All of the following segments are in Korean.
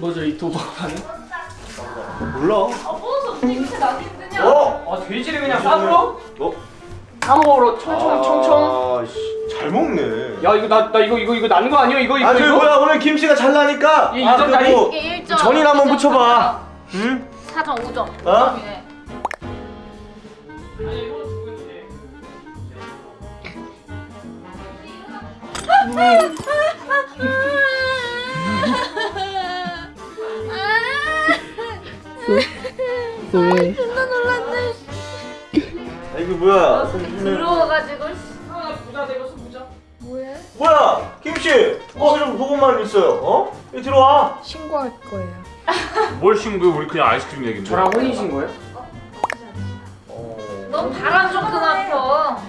도박하는? 몰라. 아 버섯 어떻게 이렇게 나기 힘드냐? 어? 아 돼지를 그냥 쌈으로? 어? 쌈으로 청청 청청. 아, 씨, 잘 먹네. 야 이거 나 나 이거 이거 이거 나는 거 아니야 이거 이거 아, 저기 이거? 뭐야 오늘 김씨가 잘 나니까. 이 아? 그리고 이게 1점 전이나 한번 붙여봐. 응? 4점 5점 어? 5점이네 왜? 존나 놀랐네 아, 이거 뭐야? 들어와가지고 아 부자 되고 부자. 뭐해? 뭐야? 김씨. 어, 이런 보고만 있어요. 어? 여기 들어와. 신고할 거예요. 뭘 신고해 우리 그냥 아이스크림 얘긴데 저랑 혼이신 거예요? 어. 넌 바람 좀 그만둬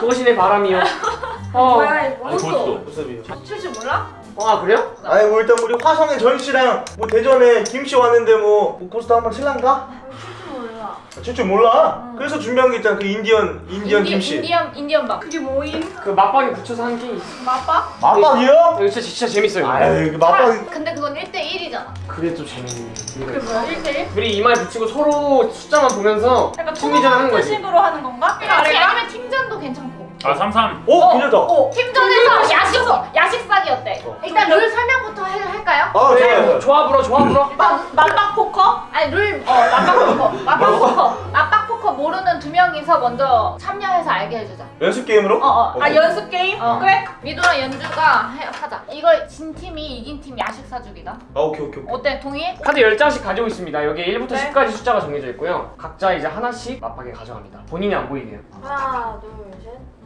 그것이 내 바람이요. 어. 뭐야 이거 아니 벌써 모습이. 칠줄 몰라? 아 그래요? 아니 뭐 일단 우리 화성의 전 씨랑 뭐 대전에 김씨 왔는데 뭐, 뭐 포커 한번 칠란가? 칠줄 몰라 칠줄 몰라. 그래서 준비한 게 있잖아. 그 인디언 인디언 인디- 김씨. 인디언 인디언 밥 그게 뭐임? 그 마빡에 붙여서 한게 있어. 맛밥? 마빡이요? 이거 진짜 진짜 재밌어요. 아유, 그 마빡. 근데 그건 1대 1이잖아 그게 또 재밌는. 그게 뭐야 1대 1? 우리 이마에 붙이고 서로 숫자만 보면서 약간 심리전 하는 거지. 식으로 하는 건가? 같이 아니면 팀전도 괜찮고 아 삼삼 어, 괜찮다. 어, 팀전에서 야식 야식사기 어때? 어. 일단 룰 설명부터 해, 할까요? 아, 네, 좋아요. 조합으로 조합으로. 마빡 포커? 아니 룰 어, 마빡 포커 마빡 포커 마빡 포커 모르는 두 명이서 먼저 참여해서 알게 해주자 연습 게임으로? 어어 아 연습 게임? 어. 그래? 미도랑 연주가 해, 하자 이걸 진 팀이 이긴 팀 야식 사주기다 아, 오케이, 오케이, 오케이. 어때 동의해? 카드 10장씩 가지고 있습니다. 여기 1부터 네. 10까지 숫자가 정해져 있고요. 각자 이제 하나씩 마빡에 가져갑니다. 본인이 안 보이게요. 하나 둘셋 자,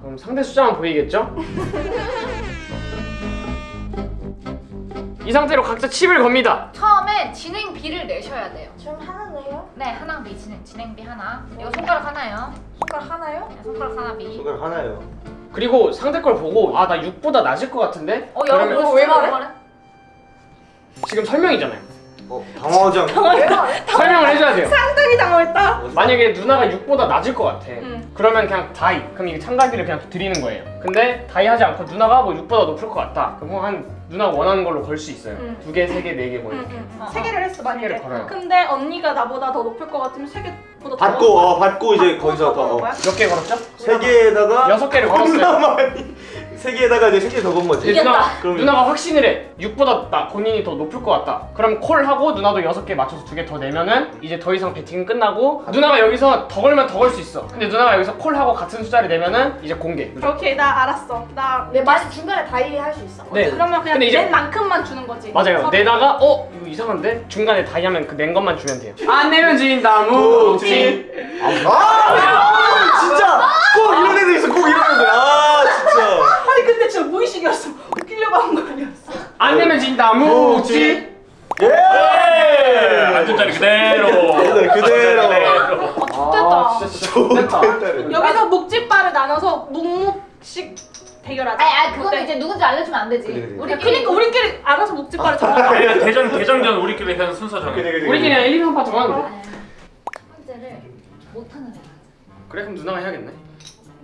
그럼 상대 숫자만 보이겠죠? 이 상태로 각자 칩을 겁니다. 처음에 진행비를 내셔야 돼요 지금 하나네요? 네 하나비 진행, 진행비 하나 이거 손가락 하나요 손가락 하나요? 네, 손가락 하나비 손가락 하나요. 그리고 상대 걸 보고 아 나 6보다 낮을 것 같은데? 어 여러분 뭐왜 말해? 지금 설명이잖아요. 어, 당황하지 않고. 설명을 해줘야 돼요. 상당히 당황했다 만약에 누나가 6보다 낮을 것 같아. 응. 그러면 그냥 다이. 그럼 이게 참가비를 그냥 드리는 거예요. 근데 다이 하지 않고 누나가 뭐 6보다 높을 것 같다. 그럼 한 누나가 원하는 걸로 걸 수 있어요. 응. 두 개, 세 개, 네개뭐 이렇게. 어, 세 개를 했어 만약에 개를 걸어요. 근데 언니가 나보다 더 높을 것 같으면 세 개보다 더 받고, 어, 받고 이제 거기서 더. 더 어. 거야? 몇개 걸었죠? 세 개에다가. 여섯 개를 걸었어요. 세 개에다가 이제 세개더건 거지. 누나, 누나가 확신을 해. 6보다 나 본인이 더 높을 것 같다. 그럼 call하고 누나도 6개 맞춰서 두개더 내면은 이제 더 이상 베팅은 끝나고 누나가 여기서 더 걸면 더 걸 수 있어. 근데 누나가 여기서 call하고 같은 숫자를 내면은 이제 공개. 오케이 나 알았어 나 내 맛이 중간에 die 할 수 있어. 네. 그러면 그냥 이제- 낸 만큼만 주는 거지 맞아요. 서- 내다가 어 이거 이상한데 중간에 die 하면 그 낸 것만 주면 돼요. 안 내면 진다 무지. 아, 진짜 꼭 이런 애들 있어. 꼭 이런 애들. 아, 진짜. 아니 근데 진짜 무의식이었어 웃기려고 한 거 아니었어 안 내면 진다 무지. 예! 앉은 자리 그대로 그대로, 그대로. 아 진짜 진짜 좋겠다. 여기서 묵찌빠를 나눠서 묵묵씩 대결하자 아니 아니 그건 어때? 이제 누군지 알려주면 안 되지 그래, 그래. 우리 그러니까 우리끼리 알아서 묵찌빠를 정하자 아니야 대전 대전전 우리끼리 그냥 순서 정해 그래. 우리끼리 그냥 1, 2, 3파 정하는 거. 첫 번째를 못하는 애가 그래 그럼 누나가 해야겠네.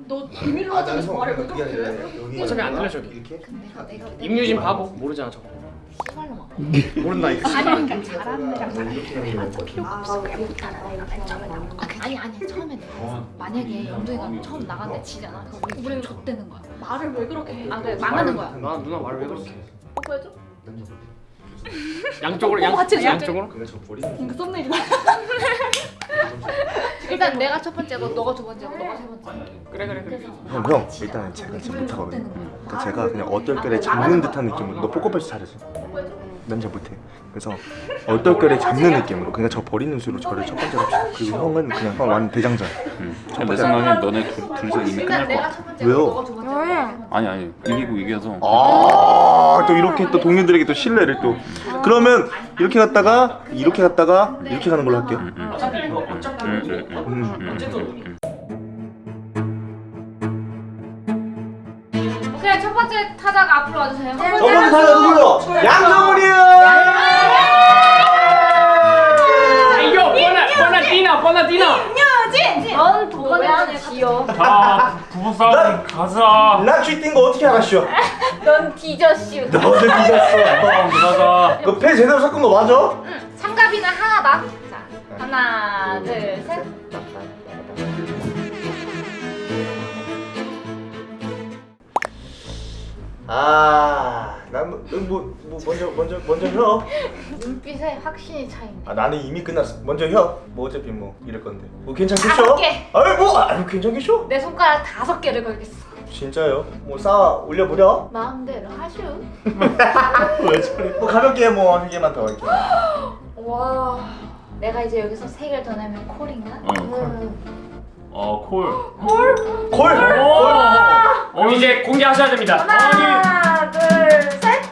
너 비밀로 하지 말고 말해 왜 그렇게 해? 어차피 안 들려 저기. 이렇게? 근데 내가 내가 내가 임유진 바보 모르잖아 저거. 모른다 이거. 아니 그러니까 잘하는 애랑 잘하는 애가 필요가 없어 그냥 못하는 애가 결정을 아, 그- 아니 아니 처음에 내가 만약에 영동이가 처음 나갔는데 지잖아 그럼 우리 우리는 좆되는 거야 말을 왜 그렇게 해? 아 그래 망하는 거야 나 누나 말을 왜 그렇게 해? 뽀뽀해줘? 양쪽으로 양, 뽀뽀 같이 해줘. 양쪽으로? 근데 저 버리는 이거 썸네일 봐 일단 내가 첫 번째고 너가 두 번째고 너가 세 번째. 그래 그래 그래. 형, 형 일단 제가 진짜 못하거든요. 그러니까 제가 그냥 얼떨결에 잡는 듯한 느낌으로. 너 포커페이스 잘해서 난잘 못해. 그래서 얼떨결에 잡는 느낌으로 그냥 저 버리는 수로 저를 첫 번째로 합시다. 그리고 형은 그냥 형 완전 대장전. 내 생각엔 너네 둘, 둘이서 이미 끝날 것 같아. 왜요? 아니 아니. 이기고 이겨서. 아또 이렇게 또 동료들에게 또 신뢰를 또. 그러면 이렇게 갔다가 이렇게 갔다가 이렇게 가는 걸로 할게요. 응, 어차피 이거 어차피 응, 응, 응. 음. 어쨌든 오케이 첫 번째 타자가 앞으로 와주세요 첫 번째 타자 누구요? 양정훈이요 이거 뻔나 뻔나 디나 뻔나 디나. 넌 도관에 지요 자 부부싸움 가자 나 쥐뛴 거 어떻게 알았쇼? 넌 뒤졌슈. 너도 뒤졌어. 아 무사가. 그패 제대로 섞은 거 맞아? 응. 삼갑이는 하나다. 자, 하나, 둘, 셋. 아, 난뭐 뭐, 뭐 먼저 먼저 먼저 혀. 눈빛에 확신이 차이네. 아 나는 이미 끝났어. 먼저 혀. 뭐 어차피 뭐 이럴 건데. 뭐 괜찮겠죠? 다섯 개. 아이 뭐 아유 괜찮겠죠? 내 손가락 다섯 개를 걸겠어. 진짜요? 뭐 쌓아 올려보려? 마음대로 하슈. 왜 저래? 뭐 가볍게 뭐 한 개만 더 할게. 와. 내가 이제 여기서 세 개를 더 내면 콜인가? 응. 어 콜. 콜. 콜. 그 럼 이제 공개하셔야 됩니다. 하나, 둘, 셋.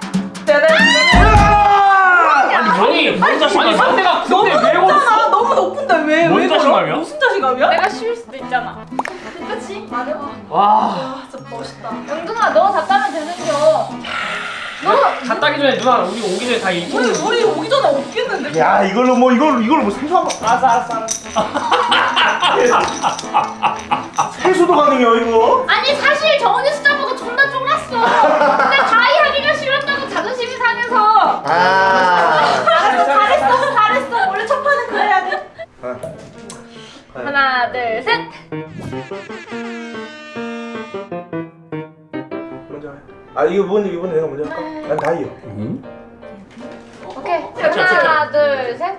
아니 형이 뭔 자신감이야? 아니 상대가 너무 높잖아. 너무 높은데 왜? 뭔? 자신감이야? 무슨 자신감이야? 내가 쉴 수도 있잖아. 그치? 맞아. 와. 아 진짜 멋있다. 영등아, 너다 따면 되는겨. 다 따기 전에 누나 우리 오기 전에 다 우리 잊고. 우리 오기 전에 없겠는데? 야 이걸로 뭐 이걸로 이걸로 뭐 생소한 거. 알았어 알았어 알았어. 세수도 가능해요 이거. 아니 사실 정은이 숫자 보고 존나 쫄았어. 근데 다이 하기가 싫었다고 자존심이 상해서. 아. 알았어, 잘했어, 잘했어. 원래 첫 판은 그래야 돼. 아. 하나, 둘, 셋. 먼저 해. 아 이거 이번에 이번에 내가 먼저 할까? 난 다이어. 응? 오케이. 하나, 둘, 셋.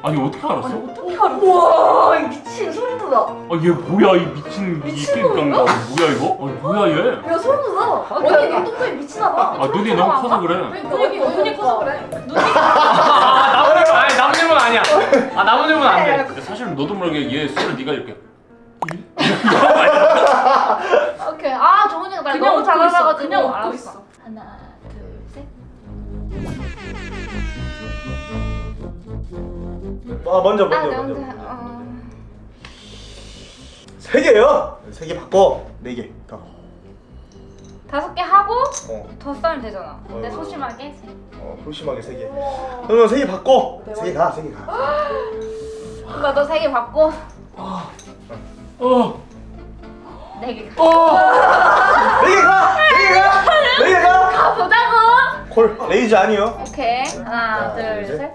아니 어떻게 알았어? 어떻게 알아? 우와 이 미친 소름 돋아. 아 얘 뭐야 이 미친 미친놈인가? 이끼깡가 뭐야 이거? 아니 뭐야 얘? 야 소름 돋아. 언니 눈동자에 미치나 봐. 아 눈이 너무 커서 그래. 그러니까 눈이 커서 그래. 눈이 아 나무 늙은 아니 나무 늙은 아니야. 아 나무 늙은 안 돼. 근데 사실 너도 모르게 얘 술을 네가 이렇게 오케이. 아날 그냥 너무 웃고 잘 있어. 알아가지고. 그냥 웃고. 있어. 하나, 둘, 셋. 아 먼저 아, 먼저 네, 먼저. 어... 세 개요. 세 개 바꿔. 네 개. 더. 다섯 개 하고 어. 더 싸면 되잖아. 근데 어. 소심하게. 어 소심하게 세 개. 그러면 세 개 바꿔. 세 개 가. 세 개 가. 그거 너세 개 받고 어. 네 개. 가. 어. 네개 가. 네개 가. 네개 가. 가보자고. Call. Raise 아니요. 오케이. 하나, 하나, 둘, 둘, 셋.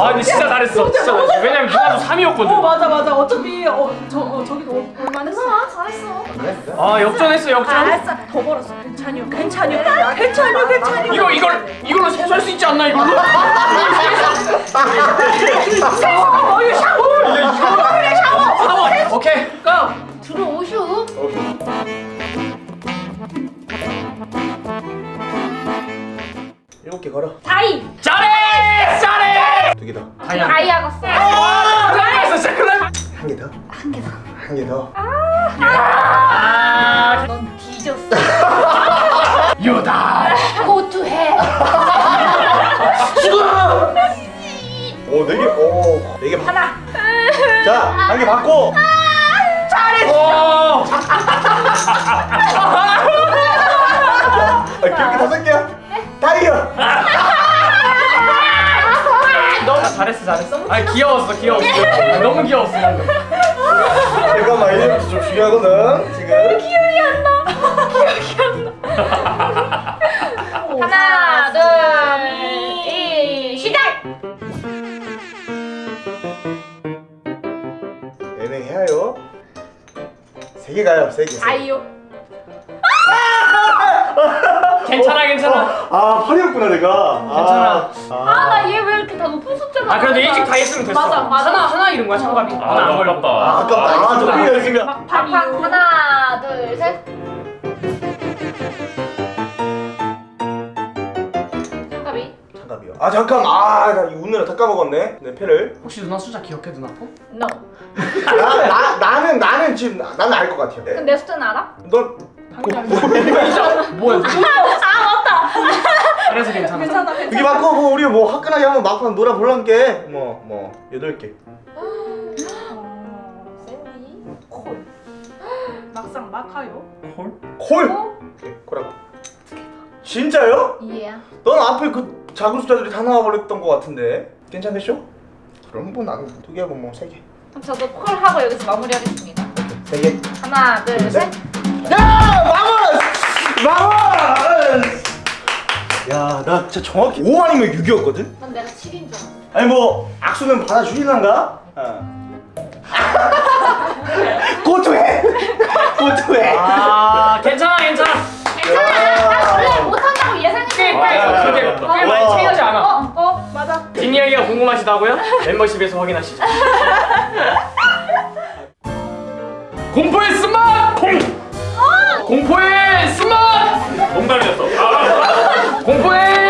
개야? 아 근데 진짜 잘했어. 진짜 잘했어. 왜냐면 누나도 3위였거든. 어 맞아 맞아. 어차피 어 저 어, 저기도 올- 올만했어. 잘했어. 그래? 그래? 아 역전했어 역전. 알았어. 더 벌었어. 괜찮요. 괜찮요. 괜찮요. 괜찮요. 이거 이걸 이걸로 세수할 수 있지 않나 이걸로? 어 이거 샤워. 샤워. 오케이. 고. 들어오슈. 오케이. 일곱 개 걸어. 다이. 잘해. 두 개 더. 다이아. 다이아가 세. 아 잘했어 진짜 큰일 날. 한개 더. 한 개 더. 한 개 더. 아 넌 뒤졌어. 유다. 고투해. 오, 네 개. 오, 네 개. 바... 하나. 자, 한 개 받고. 오. 아, 기억이 다섯 개야. 다이어. 잘했어 잘했어. 아 귀여웠어 귀여웠어. 아, 너무 귀여웠어. 잠깐만, 이제부터 좀 중요하거든. 지금. 하나, 둘, 이, 시작. 애매해요. 세 개 가요, 세 개. 세 개. 아이요. 괜찮아 괜찮아. 아, 팔이었구나 내가. 괜찮아. 아, 아 그래도 일찍 다 했으면 됐어. 맞아, 맞아. 하나 하나 이런 거야 참가비. 아 너무 걸렸다. 아, 아깝다. 아깝다. 아, 저 필요 있으면. 팍팍 하나, 둘, 셋. 참가비. 잠깐만요. 아, 잠깐. 아, 나 이거 웃느라 다 까먹었네. 내 패를. 혹시 누나 숫자 기억해 누나 거? No. 나, 나, 나는, 나는 지금, 나- 나는 알 것 같아요. 그럼 내 숫자는 알아? 넌. 뭐야? 그래서 괜찮아. 괜찮아 여기 괜찮아. 바꿔 뭐 우리 뭐 화끈하게 한번 막판 놀아 볼란게 뭐뭐 여덟 개 샌디. 콜. 막상 막하요. 콜? 콜 오케이 콜하고 진짜요? 이해야. 넌 앞에 그 작은 숫자들이 다 나와버렸던 것 같은데 괜찮겠죠? 그럼 뭐 나는 두 개하고 뭐 세 개. 그럼 저도 콜 하고 여기서 마무리하겠습니다. 세 개. 하나, 둘, 셋. 야! 마무스! 마무스! 야, 나 진짜 정확히 5 아니면 6이었거든? 난 내가 7인 줄 알았어. 아니 뭐 악수는 받아주실란가? 어. 고투해! 고투해! 아 괜찮아 괜찮아 괜찮아. 나 원래 못한다고 와, 그게 잘했다. 꽤 많이 차이나지 않아 어, 어, 맞아. 뒷이야기가 궁금하시다고요? 멤버십에서 확인하시죠 공포의 스맛! 공! 공포의 스맛! 농담이었어. 아, 공포의